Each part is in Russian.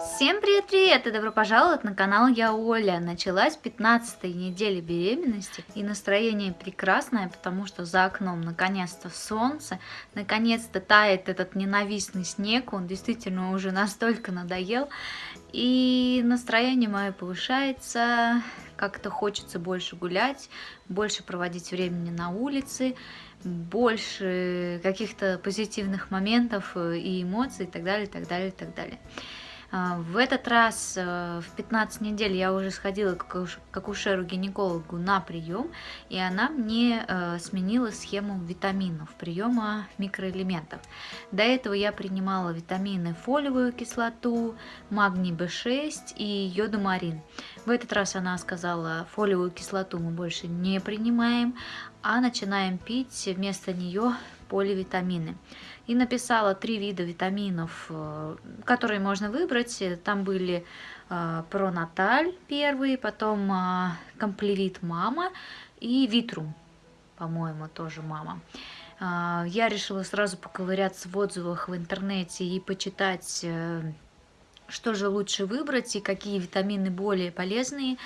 Всем привет-привет и добро пожаловать на канал Я Оля. Началась 15 неделя беременности и настроение прекрасное, потому что за окном наконец-то солнце, наконец-то тает этот ненавистный снег, он действительно уже настолько надоел. И настроение мое повышается, как-то хочется больше гулять, больше проводить времени на улице, больше каких-то позитивных моментов и эмоций и так далее, и так далее, и так далее. А, в этот раз э, в 15 недель я уже сходила к акушеру-гинекологу на прием, и она мне э, сменила схему витаминов, приема микроэлементов. До этого я принимала витамины фолиевую кислоту, магний В6 и йодомарин. В этот раз она сказала, фолиевую кислоту мы больше не принимаем, а начинаем пить вместо нее поливитамины. И написала три вида витаминов, э, которые можно выбрать. Там были э, Пронаталь первый, потом э, Комплевит Мама и Витрум, по-моему, тоже мама. Я решила сразу поковыряться в отзывах в интернете и почитать что же лучше выбрать и какие витамины более полезные,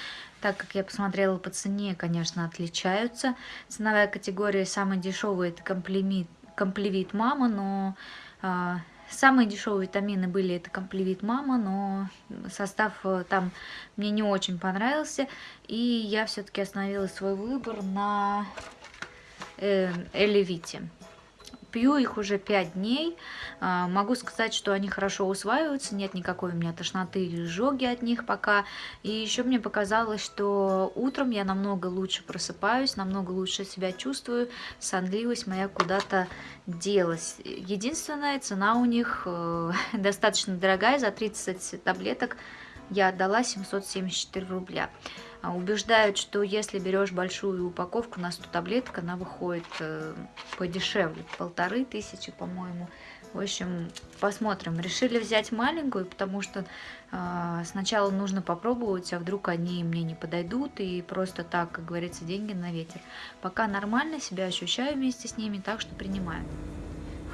так как я посмотрела по цене, конечно, отличаются. Ценовая категория самая дешевая это комплемит, комплевит мама, но э, самые дешевые витамины были это комплевит мама, но состав э, там мне не очень понравился, и я все-таки остановила свой выбор на э, Элевите. Пью их уже 5 дней. А, могу сказать, что они хорошо усваиваются, нет никакой у меня тошноты или жоги от них пока. И еще мне показалось, что утром я намного лучше просыпаюсь, намного лучше себя чувствую, сонливость моя куда-то делась. Единственная цена у них э, достаточно дорогая, за 30 таблеток я отдала 774 рубля. А, убеждают, что если берешь большую упаковку на 100 таблеток, она выходит э, подешевле, полторы тысячи, по-моему. В общем, посмотрим. Решили взять маленькую, потому что э, сначала нужно попробовать, а вдруг они мне не подойдут, и просто так, как говорится, деньги на ветер. Пока нормально себя ощущаю вместе с ними, так что принимаю.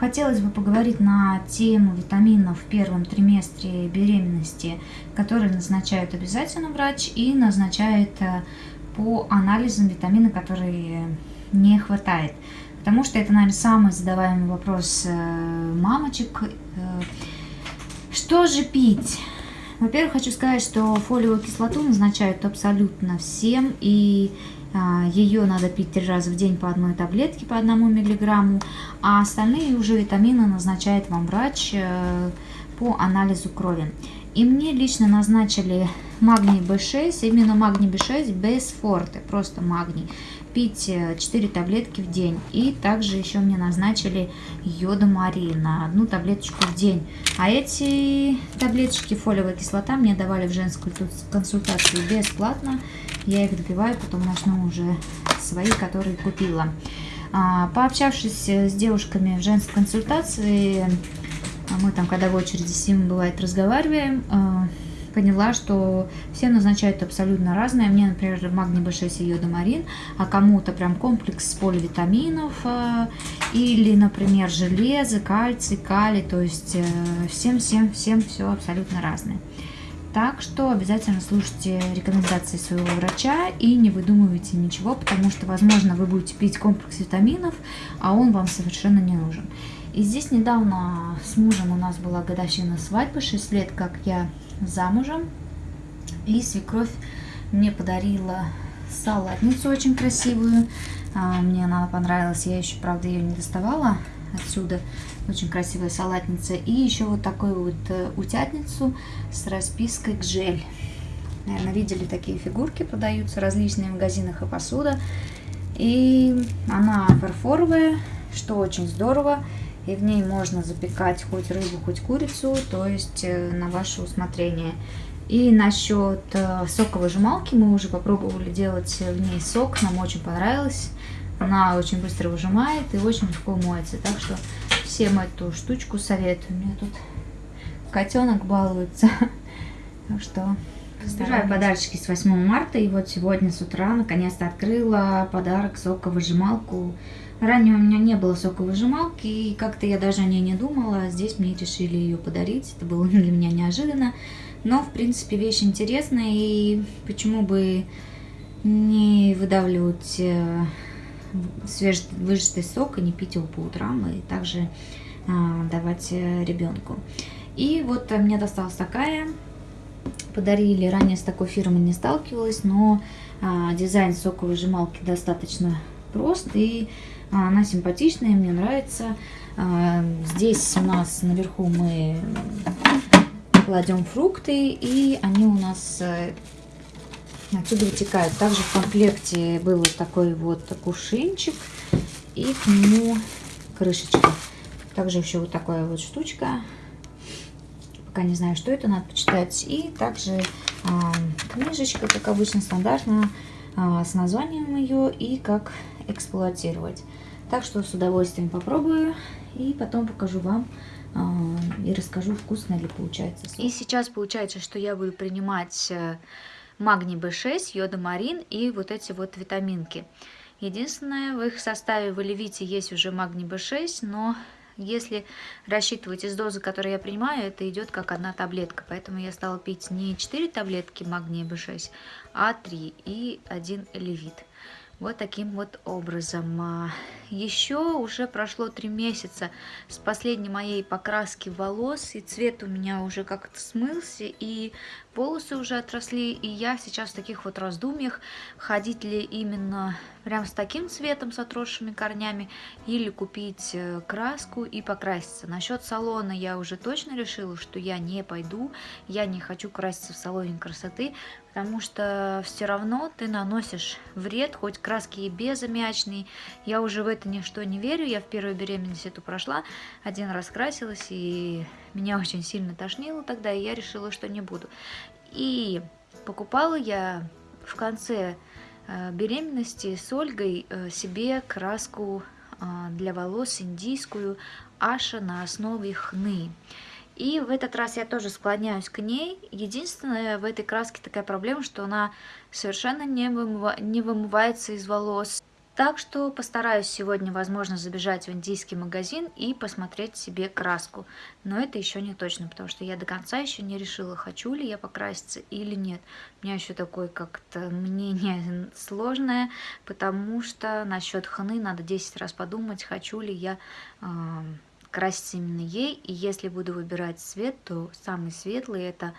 Хотелось бы поговорить на тему витаминов в первом триместре беременности, которые назначают обязательно врач и назначает э, по анализам витамины, которые не хватает. Потому что это, наверное, самый задаваемый вопрос э, мамочек. Э, что же пить? Во-первых, хочу сказать, что фолиевую кислоту назначают абсолютно всем, и Ее надо пить три раза в день по одной таблетке по одному миллиграмму, а остальные уже витамины назначает вам врач э, по анализу крови. И мне лично назначили магний B6, именно магний B6 без форте, просто магний. Пить 4 э, таблетки в день. И также еще мне назначили йодомари на одну таблеточку в день. А эти таблеточки фолиевая кислота мне давали в женскую консультацию бесплатно. Я их допиваю, потом начну уже свои, которые купила. А, пообщавшись с девушками в женской консультации, мы там, когда в очереди с ним бывает, разговариваем, а, поняла, что все назначают абсолютно разное. Мне, например, магний B6 и йодомарин, а кому-то прям комплекс поливитаминов, а, или, например, железо, кальций, калий, то есть всем-всем-всем э, все абсолютно разное. Так что обязательно слушайте рекомендации своего врача и не выдумывайте ничего, потому что, возможно, вы будете пить комплекс витаминов, а он вам совершенно не нужен. И здесь недавно с мужем у нас была годовщина свадьбы, 6 лет, как я замужем. И свекровь мне подарила салатницу очень красивую. А, мне она понравилась, я еще, правда, ее не доставала отсюда. Очень красивая салатница. И еще вот такую вот э, утятницу с распиской гжель. Наверное, видели такие фигурки, продаются различные в магазинах и посуда. И она фарфоровая, что очень здорово. И в ней можно запекать хоть рыбу, хоть курицу, то есть э, на ваше усмотрение. И насчет э, соковыжималки мы уже попробовали делать в ней сок, нам очень понравилось. Она очень быстро выжимает и очень легко моется. Так что всем эту штучку советую. У меня тут котенок балуется. Так что Собираю подарочки с 8 марта. И вот сегодня с утра наконец-то открыла подарок соковыжималку. Ранее у меня не было соковыжималки, и как-то я даже о ней не думала. Здесь мне решили ее подарить. Это было для меня неожиданно. Но, в принципе, вещь интересная, и почему бы не выдавливать э, свежевыжатый сок и не пить его по утрам, и также а, давать э, ребенку. И вот мне досталась такая, подарили, ранее с такой фирмой не сталкивалась, но а, дизайн соковыжималки достаточно прост, и а, она симпатичная, мне нравится. Здесь у нас наверху мы кладем фрукты, и они у нас э, отсюда вытекают. Также в комплекте был такой вот кувшинчик и к нему крышечка. Также еще вот такая вот штучка. Пока не знаю, что это, надо почитать. И также э, книжечка, как обычно, стандартная, э, с названием ее и как эксплуатировать. Так что с удовольствием попробую и потом покажу вам э, и расскажу, вкусно ли получается. И сейчас получается, что я буду принимать э, магний B6, йодомарин и вот эти вот витаминки. Единственное, в их составе в Оливите есть уже магний B6, но если рассчитывать из дозы, которую я принимаю, это идет как одна таблетка. Поэтому я стала пить не 4 таблетки магния B6, а 3 и 1 Элевит. Вот таким вот образом. А, Еще уже прошло три месяца с последней моей покраски волос, и цвет у меня уже как-то смылся, и волосы уже отросли, и я сейчас в таких вот раздумьях, ходить ли именно прям с таким цветом, с отросшими корнями, или купить э, краску и покраситься. Насчет салона я уже точно решила, что я не пойду, я не хочу краситься в салоне красоты, потому что все равно ты наносишь вред, хоть краски и безаммиачные. Я уже в это ничто не верю, я в первую беременность эту прошла, один раз красилась, и меня очень сильно тошнило тогда, и я решила, что не буду. И покупала я в конце беременности с Ольгой э, себе краску э, для волос индийскую Аша на основе хны. И в этот раз я тоже склоняюсь к ней. Единственное, в этой краске такая проблема, что она совершенно не, не вымывается из волос. Так что постараюсь сегодня, возможно, забежать в индийский магазин и посмотреть себе краску. Но это еще не точно, потому что я до конца еще не решила, хочу ли я покраситься или нет. У меня еще такое как-то мнение сложное, потому что насчет ханы надо 10 раз подумать, хочу ли я... Э красить именно ей. И если буду выбирать цвет, то самый светлый это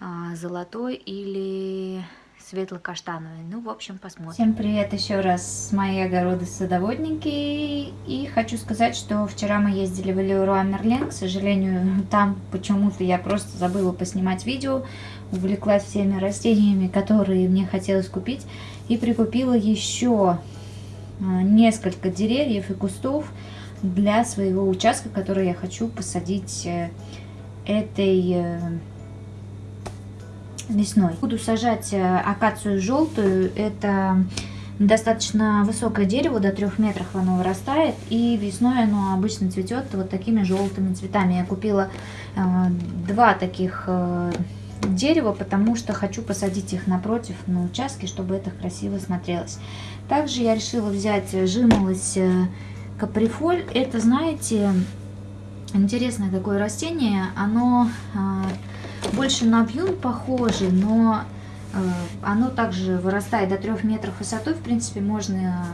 а, золотой или светло-каштановый. Ну, в общем, посмотрим. Всем привет еще раз с моей огороды садоводники. И хочу сказать, что вчера мы ездили в Леруа Мерлен. К сожалению, там почему-то я просто забыла поснимать видео. Увлеклась всеми растениями, которые мне хотелось купить. И прикупила еще а, несколько деревьев и кустов для своего участка, который я хочу посадить э, этой э, весной. Буду сажать э, акацию желтую. Это достаточно высокое дерево, до 3 метров оно вырастает. И весной оно обычно цветет вот такими желтыми цветами. Я купила два таких дерева, потому что хочу посадить их напротив на участке, чтобы это красиво смотрелось. Также я решила взять жимолость Каприфоль, это, знаете, интересное такое растение. Оно э, больше на вьюн похоже, но э, оно также вырастает до 3 метров высотой. В принципе, можно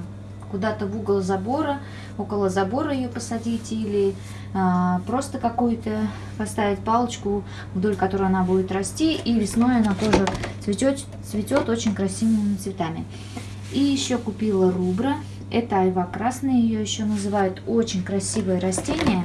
куда-то в угол забора, около забора ее посадить или э, просто какую-то поставить палочку, вдоль которой она будет расти. И весной она тоже цветет, цветет очень красивыми цветами. И еще купила рубра. Это айва красная, ее еще называют. Очень красивое растение.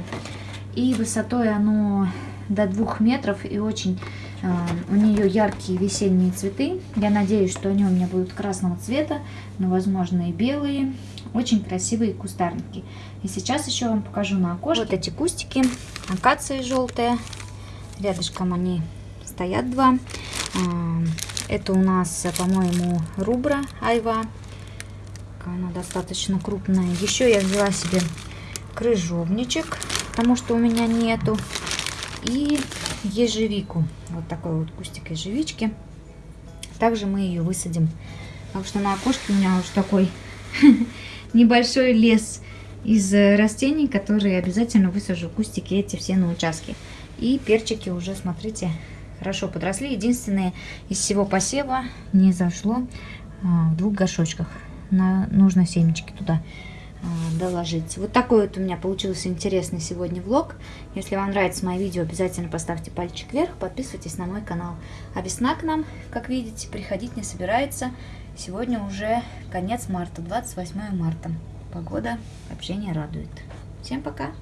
И высотой оно до двух метров и очень э, у нее яркие весенние цветы. Я надеюсь, что они у меня будут красного цвета, но возможно и белые. Очень красивые кустарники. И сейчас еще вам покажу на окошке. Вот эти кустики, акации желтые. Рядышком они стоят два. Это у нас, по-моему, рубра айва она достаточно крупная. Еще я взяла себе крыжовничек, потому что у меня нету. И ежевику. Вот такой вот кустик ежевички. Также мы ее высадим. Потому что на окошке у меня уже такой небольшой лес из растений, которые обязательно высажу кустики эти все на участке. И перчики уже, смотрите, хорошо подросли. Единственное, из всего посева не зашло а, в двух горшочках. На, нужно семечки туда доложить. Вот такой вот у меня получился интересный сегодня влог. Если вам нравится мое видео, обязательно поставьте пальчик вверх, подписывайтесь на мой канал. А весна к нам, как видите, приходить не собирается. Сегодня уже конец марта, 28 марта. Погода вообще не радует. Всем пока!